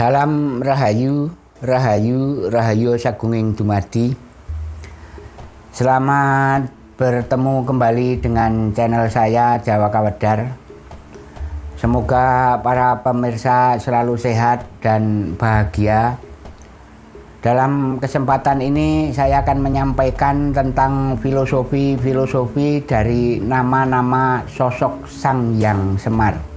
Salam Rahayu, Rahayu, Rahayu Sagunging Dumadi. Selamat bertemu kembali dengan channel saya Jawa Kawedar. Semoga para pemirsa selalu sehat dan bahagia. Dalam kesempatan ini saya akan menyampaikan tentang filosofi-filosofi dari nama-nama sosok Sang Yang Semar.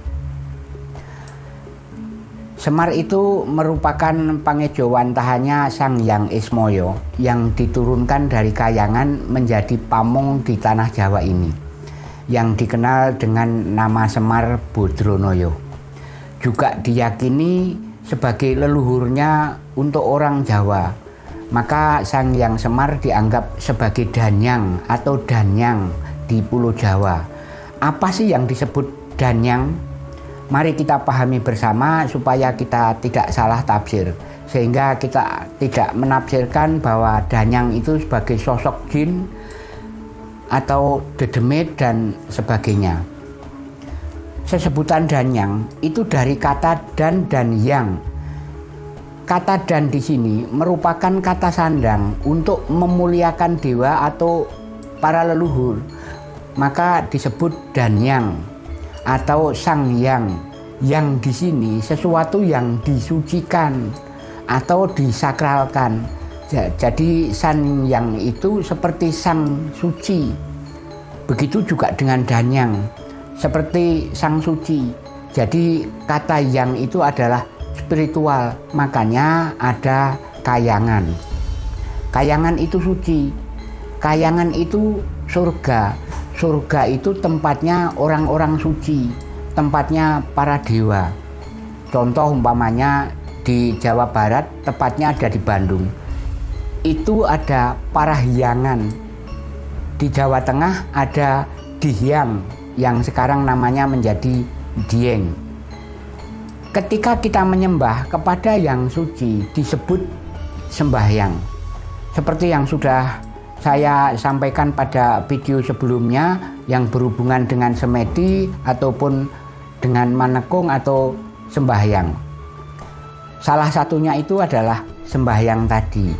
Semar itu merupakan pangejowantahannya Sang Yang Ismoyo yang diturunkan dari Kayangan menjadi pamong di tanah Jawa ini yang dikenal dengan nama Semar Bodronoyo. Juga diyakini sebagai leluhurnya untuk orang Jawa. Maka Sang Yang Semar dianggap sebagai danyang atau danyang di Pulau Jawa. Apa sih yang disebut danyang? Mari kita pahami bersama supaya kita tidak salah tafsir sehingga kita tidak menafsirkan bahwa Danyang itu sebagai sosok jin atau dedemit dan sebagainya. Sesebutan Danyang itu dari kata dan dan yang. Kata dan di sini merupakan kata sandang untuk memuliakan dewa atau para leluhur. Maka disebut Danyang atau sang yang yang di sini sesuatu yang disucikan atau disakralkan. Jadi sang yang itu seperti sang suci. Begitu juga dengan danyang seperti sang suci. Jadi kata yang itu adalah spiritual makanya ada kayangan. Kayangan itu suci. Kayangan itu surga surga itu tempatnya orang-orang suci, tempatnya para dewa. Contoh umpamanya di Jawa Barat, tepatnya ada di Bandung. Itu ada para hiangan. Di Jawa Tengah ada dihyang yang sekarang namanya menjadi dieng. Ketika kita menyembah kepada yang suci disebut sembahyang. Seperti yang sudah saya sampaikan pada video sebelumnya yang berhubungan dengan semedi ataupun dengan manekung atau sembahyang. Salah satunya itu adalah sembahyang tadi.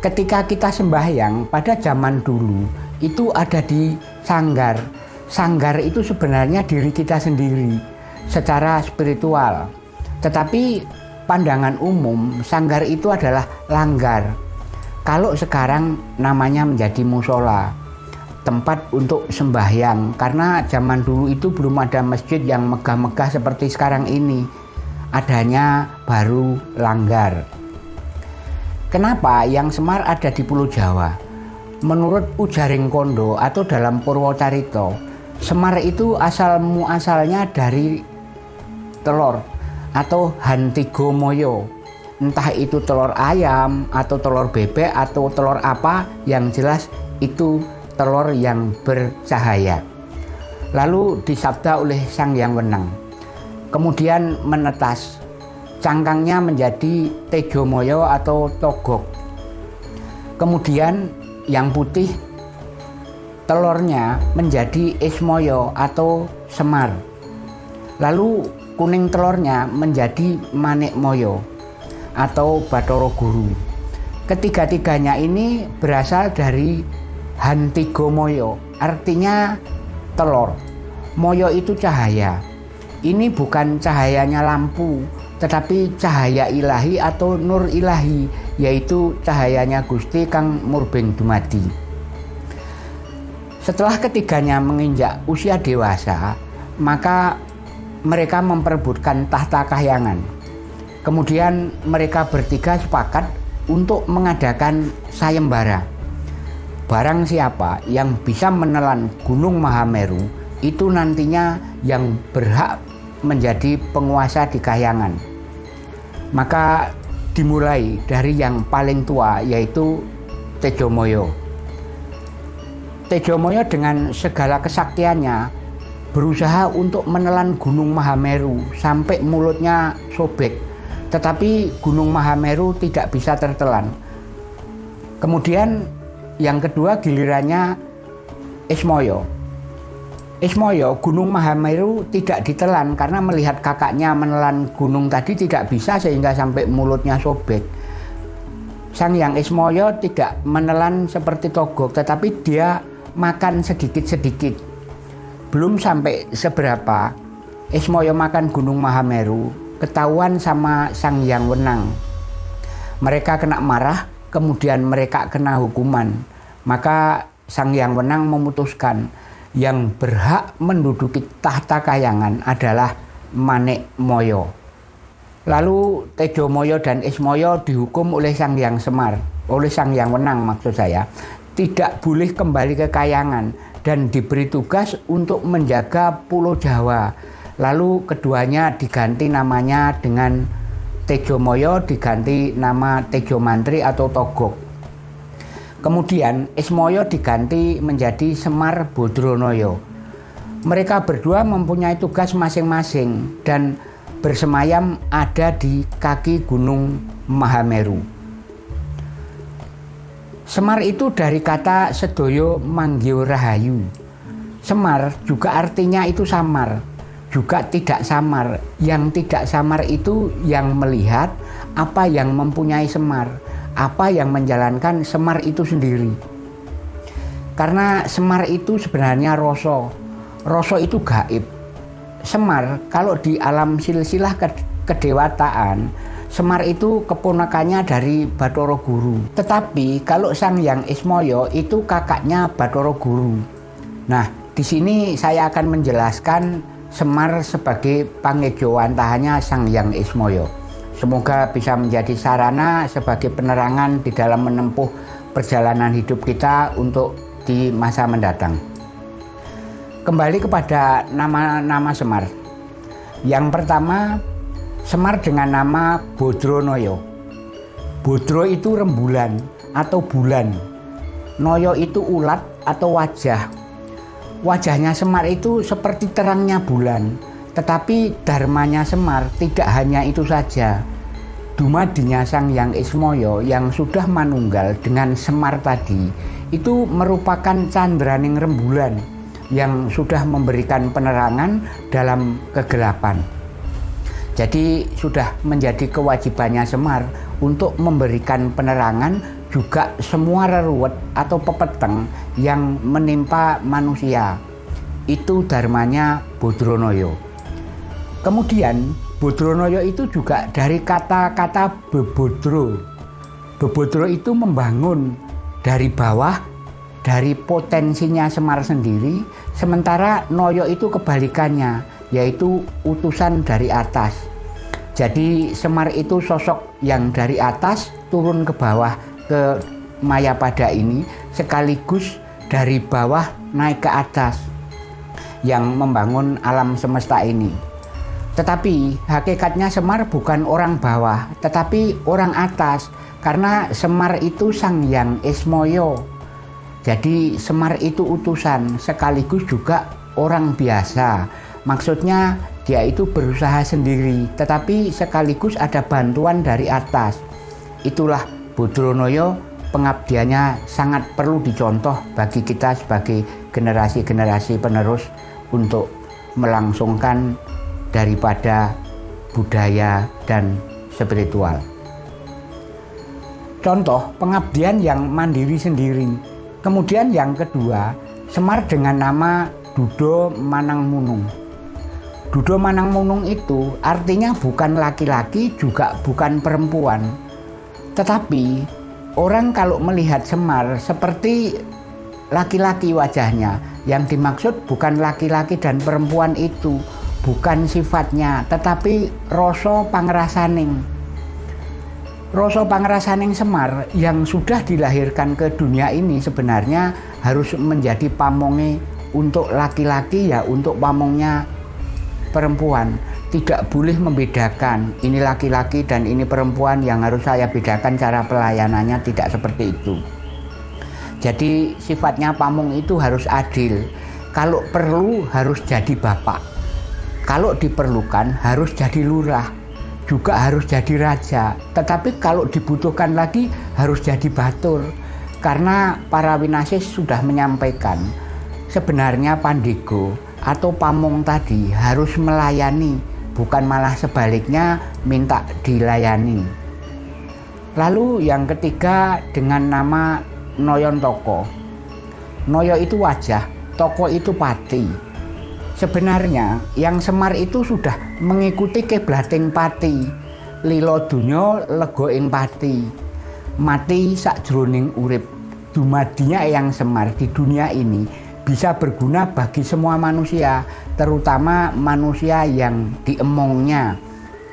Ketika kita sembahyang pada zaman dulu itu ada di sanggar. Sanggar itu sebenarnya diri kita sendiri secara spiritual. Tetapi pandangan umum sanggar itu adalah langgar kalau sekarang namanya menjadi musola, tempat untuk sembahyang. Karena zaman dulu itu belum ada masjid yang megah-megah seperti sekarang ini. Adanya baru langgar. Kenapa yang Semar ada di Pulau Jawa? Menurut Ujaring Kondo atau dalam Purwocarito, Semar itu asal muasalnya dari telur atau Hantigomoyo entah itu telur ayam atau telur bebek atau telur apa yang jelas itu telur yang bercahaya. Lalu disabda oleh sang yang wenang. Kemudian menetas. Cangkangnya menjadi tejomoyo atau togok. Kemudian yang putih telurnya menjadi ismoyo atau semar. Lalu kuning telurnya menjadi manik moyo atau Batoro Guru. Ketiga-tiganya ini berasal dari Hantigo Moyo, artinya telur. Moyo itu cahaya. Ini bukan cahayanya lampu, tetapi cahaya ilahi atau nur ilahi, yaitu cahayanya Gusti Kang Murbeng Dumadi. Setelah ketiganya menginjak usia dewasa, maka mereka memperebutkan tahta kahyangan Kemudian mereka bertiga sepakat untuk mengadakan sayembara. Barang siapa yang bisa menelan Gunung Mahameru itu nantinya yang berhak menjadi penguasa di Kahyangan. Maka dimulai dari yang paling tua yaitu Tejomoyo. Tejomoyo dengan segala kesaktiannya berusaha untuk menelan Gunung Mahameru sampai mulutnya sobek tetapi Gunung Mahameru tidak bisa tertelan. Kemudian yang kedua gilirannya Ismoyo. Ismoyo, Gunung Mahameru tidak ditelan karena melihat kakaknya menelan gunung tadi tidak bisa sehingga sampai mulutnya sobek. Sang Yang Ismoyo tidak menelan seperti Togok tetapi dia makan sedikit-sedikit. Belum sampai seberapa Ismoyo makan Gunung Mahameru, ketahuan sama Sang Yang Wenang. Mereka kena marah, kemudian mereka kena hukuman. Maka Sang Yang Wenang memutuskan yang berhak menduduki tahta kayangan adalah Manik Moyo. Lalu Tejo Moyo dan Ismoyo dihukum oleh Sang Yang Semar, oleh Sang Yang Wenang maksud saya, tidak boleh kembali ke kayangan dan diberi tugas untuk menjaga Pulau Jawa. Lalu keduanya diganti namanya dengan Tejo Moyo diganti nama Tejo Mantri atau Togok. Kemudian Ismoyo diganti menjadi Semar Bodronoyo. Mereka berdua mempunyai tugas masing-masing dan bersemayam ada di kaki Gunung Mahameru. Semar itu dari kata sedoyo manggio rahayu. Semar juga artinya itu samar, juga tidak samar. Yang tidak samar itu yang melihat apa yang mempunyai semar apa yang menjalankan Semar itu sendiri. Karena Semar itu sebenarnya Roso. Roso itu gaib. Semar kalau di alam silsilah kedewataan, Semar itu keponakannya dari Batoro Guru. Tetapi kalau Sang Yang Ismoyo itu kakaknya Batoro Guru. Nah, di sini saya akan menjelaskan Semar sebagai pangejoan tahannya Sang Yang Ismoyo. Semoga bisa menjadi sarana sebagai penerangan di dalam menempuh perjalanan hidup kita untuk di masa mendatang. Kembali kepada nama-nama Semar. Yang pertama, Semar dengan nama Bodronoyo. Bodro itu rembulan atau bulan. Noyo itu ulat atau wajah. Wajahnya Semar itu seperti terangnya bulan tetapi dharmanya Semar tidak hanya itu saja. Dumadinya Sang Yang Ismoyo yang sudah manunggal dengan Semar tadi itu merupakan candraning rembulan yang sudah memberikan penerangan dalam kegelapan. Jadi sudah menjadi kewajibannya Semar untuk memberikan penerangan juga semua reruwet atau pepeteng yang menimpa manusia. Itu dharmanya Bodronoyo. Kemudian Bodronoyo itu juga dari kata-kata bebodro. Bebodro itu membangun dari bawah, dari potensinya Semar sendiri, sementara Noyo itu kebalikannya, yaitu utusan dari atas. Jadi Semar itu sosok yang dari atas turun ke bawah ke Mayapada ini sekaligus dari bawah naik ke atas yang membangun alam semesta ini. Tetapi hakikatnya Semar bukan orang bawah, tetapi orang atas. Karena Semar itu sang yang Ismoyo. Jadi Semar itu utusan sekaligus juga orang biasa. Maksudnya dia itu berusaha sendiri, tetapi sekaligus ada bantuan dari atas. Itulah Bodronoyo pengabdiannya sangat perlu dicontoh bagi kita sebagai generasi-generasi penerus untuk melangsungkan daripada budaya dan spiritual. Contoh pengabdian yang mandiri sendiri. Kemudian yang kedua, Semar dengan nama Dudo Manang Munung. Dudo Manang Munung itu artinya bukan laki-laki juga bukan perempuan. Tetapi orang kalau melihat Semar seperti laki-laki wajahnya, yang dimaksud bukan laki-laki dan perempuan itu, bukan sifatnya tetapi rasa pangrasaning. Rasa pangrasaning Semar yang sudah dilahirkan ke dunia ini sebenarnya harus menjadi pamonge untuk laki-laki ya untuk pamongnya perempuan tidak boleh membedakan ini laki-laki dan ini perempuan yang harus saya bedakan cara pelayanannya tidak seperti itu jadi sifatnya pamong itu harus adil kalau perlu harus jadi bapak kalau diperlukan harus jadi lurah, juga harus jadi raja. Tetapi kalau dibutuhkan lagi harus jadi batur. Karena para winasis sudah menyampaikan sebenarnya Pandego atau Pamong tadi harus melayani, bukan malah sebaliknya minta dilayani. Lalu yang ketiga dengan nama Noyon Toko. Noyo itu wajah, Toko itu pati. Sebenarnya yang Semar itu sudah mengikuti keblating pati. Lilo dunyo lego ing pati. Mati sak jroning urip. Dumadinya yang Semar di dunia ini bisa berguna bagi semua manusia, terutama manusia yang diemongnya.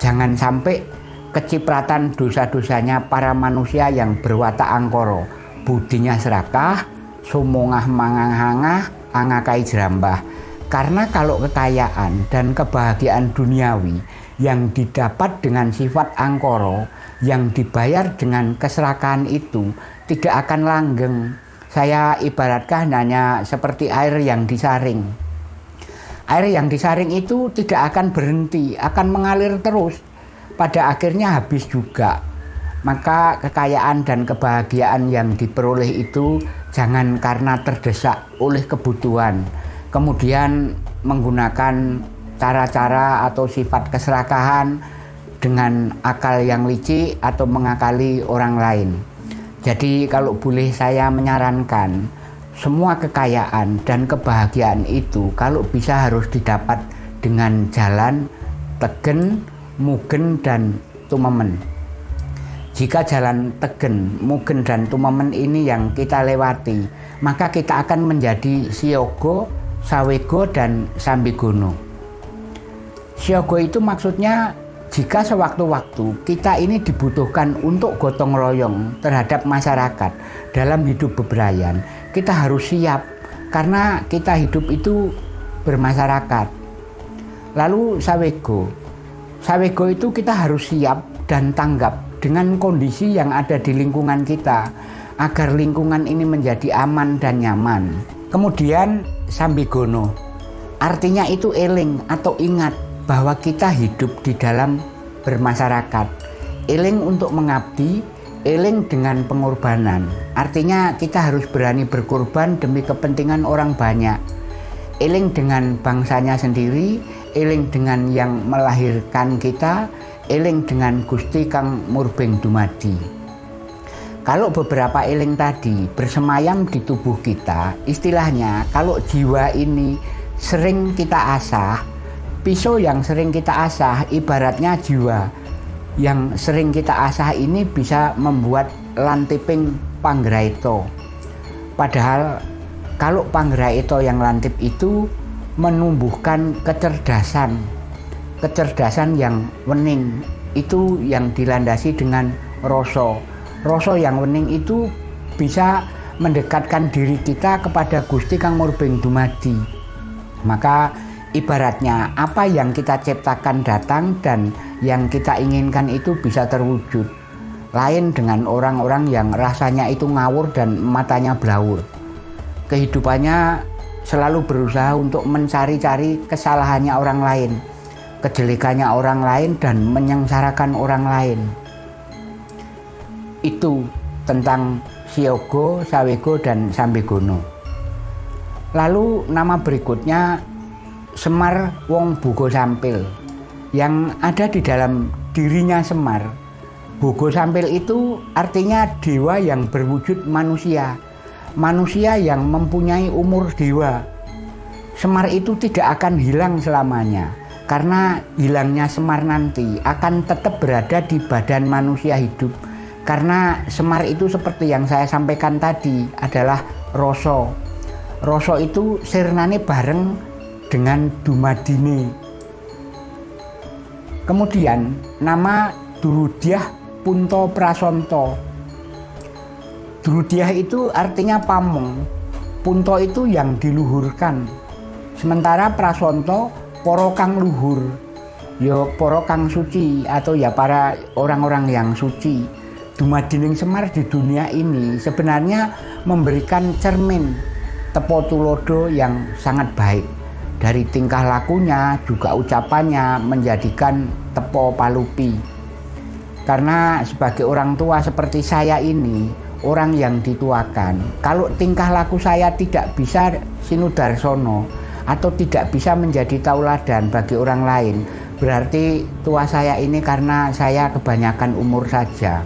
Jangan sampai kecipratan dosa-dosanya para manusia yang berwatak angkoro, budinya serakah, sumongah manganghangah, angakai jerambah. Karena kalau kekayaan dan kebahagiaan duniawi yang didapat dengan sifat angkoro, yang dibayar dengan keserakahan itu tidak akan langgeng saya ibaratkan hanya seperti air yang disaring. Air yang disaring itu tidak akan berhenti, akan mengalir terus. Pada akhirnya habis juga. Maka kekayaan dan kebahagiaan yang diperoleh itu jangan karena terdesak oleh kebutuhan. Kemudian menggunakan cara-cara atau sifat keserakahan dengan akal yang licik atau mengakali orang lain. Jadi kalau boleh saya menyarankan semua kekayaan dan kebahagiaan itu kalau bisa harus didapat dengan jalan tegen, mugen dan tumemen. Jika jalan tegen, mugen dan tumemen ini yang kita lewati, maka kita akan menjadi siogo, sawego dan sambigono. Siogo itu maksudnya jika sewaktu-waktu kita ini dibutuhkan untuk gotong royong terhadap masyarakat dalam hidup bebrayan, kita harus siap karena kita hidup itu bermasyarakat. Lalu sawego, sawego itu kita harus siap dan tanggap dengan kondisi yang ada di lingkungan kita agar lingkungan ini menjadi aman dan nyaman. Kemudian sambigono, artinya itu eling atau ingat bahwa kita hidup di dalam bermasyarakat. Eling untuk mengabdi, eling dengan pengorbanan. Artinya kita harus berani berkorban demi kepentingan orang banyak. Eling dengan bangsanya sendiri, eling dengan yang melahirkan kita, eling dengan Gusti Kang Murbeng Dumadi. Kalau beberapa eling tadi bersemayam di tubuh kita, istilahnya kalau jiwa ini sering kita asah, pisau yang sering kita asah ibaratnya jiwa yang sering kita asah ini bisa membuat lantiping panggraito padahal kalau panggraito yang lantip itu menumbuhkan kecerdasan kecerdasan yang wening. Itu yang dilandasi dengan rasa. Rasa yang wening itu bisa mendekatkan diri kita kepada Gusti Kang Murbeng Dumadi. Maka Ibaratnya apa yang kita ciptakan datang dan yang kita inginkan itu bisa terwujud. Lain dengan orang-orang yang rasanya itu ngawur dan matanya blawur. Kehidupannya selalu berusaha untuk mencari-cari kesalahannya orang lain, kejelekannya orang lain dan menyengsarakan orang lain. Itu tentang Siogo, Sawego, dan Sambegono. Lalu nama berikutnya Semar Wong Bugo Sampil yang ada di dalam dirinya Semar. Bugo Sampil itu artinya dewa yang berwujud manusia, manusia yang mempunyai umur dewa. Semar itu tidak akan hilang selamanya, karena hilangnya Semar nanti akan tetap berada di badan manusia hidup. Karena Semar itu seperti yang saya sampaikan tadi adalah Roso. Roso itu sirnane bareng dengan Dumadini. Kemudian nama Durudiah Punto Prasonto. Durudiah itu artinya pamong. Punto itu yang diluhurkan. Sementara Prasonto porokang luhur. Yo ya porokang suci atau ya para orang-orang yang suci. Dumadining Semar di dunia ini sebenarnya memberikan cermin tepo tulodo yang sangat baik dari tingkah lakunya juga ucapannya menjadikan tepo palupi karena sebagai orang tua seperti saya ini orang yang dituakan. Kalau tingkah laku saya tidak bisa sinudarsono atau tidak bisa menjadi tauladan bagi orang lain, berarti tua saya ini karena saya kebanyakan umur saja.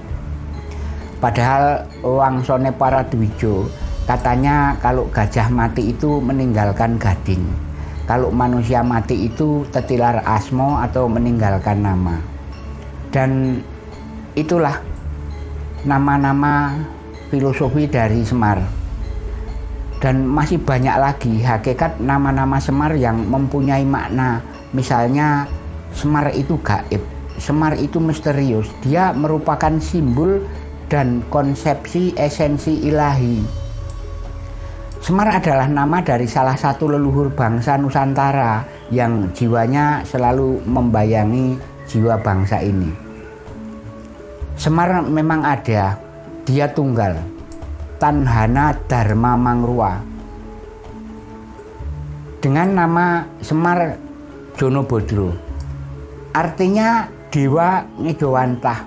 Padahal Wang Sone para Dwijo katanya kalau gajah mati itu meninggalkan gading. Kalau manusia mati itu tetilar asmo atau meninggalkan nama. Dan itulah nama-nama filosofi dari Semar. Dan masih banyak lagi hakikat nama-nama Semar yang mempunyai makna. Misalnya Semar itu gaib, Semar itu misterius. Dia merupakan simbol dan konsepsi esensi ilahi. Semar adalah nama dari salah satu leluhur bangsa Nusantara yang jiwanya selalu membayangi jiwa bangsa ini. Semar memang ada, dia tunggal. Tanhana Dharma Mangrua. Dengan nama Semar Jono Bodro artinya dewa ngejowantah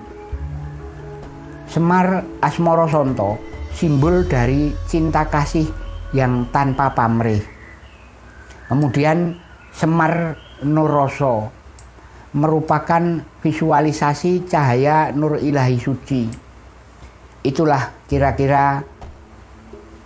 Semar Asmoro Sonto simbol dari cinta kasih yang tanpa pamrih. Kemudian Semar Nuroso merupakan visualisasi cahaya nur ilahi suci. Itulah kira-kira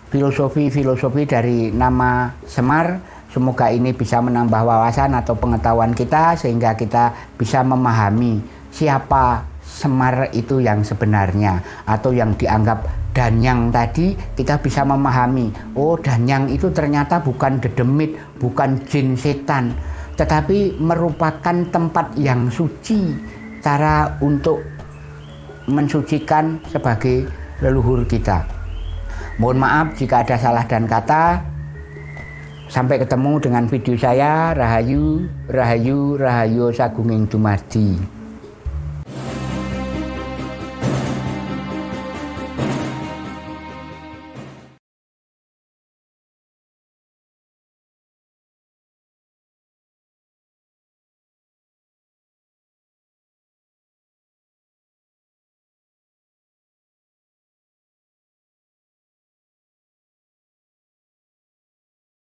filosofi-filosofi dari nama Semar. Semoga ini bisa menambah wawasan atau pengetahuan kita sehingga kita bisa memahami siapa Semar itu yang sebenarnya atau yang dianggap Danyang tadi kita bisa memahami oh Danyang itu ternyata bukan dedemit, bukan jin setan tetapi merupakan tempat yang suci cara untuk mensucikan sebagai leluhur kita. Mohon maaf jika ada salah dan kata. Sampai ketemu dengan video saya Rahayu, Rahayu, Rahayu Sagunging Dumadi.